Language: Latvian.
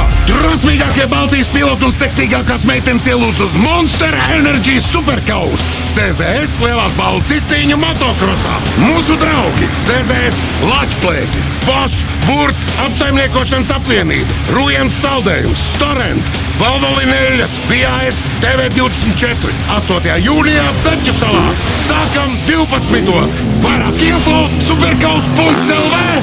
Braucienā Rīgā! Drosmīgākie Baltijas piloti un seksīgākās meitenes ielūdz uz Monster Energy Superkaus! CZS lielās balvas izcīņa motokrosā! Mūsu draugi! CZS Latvijas, Bosch, Vurt, apsaimniekošanas apvienība, Rujens saldējums, Storent, Valvolinēļas, PAS, TV24, 8. jūnijā Zaķu salā! Sākam 12. Vairāk info superkaus.lv!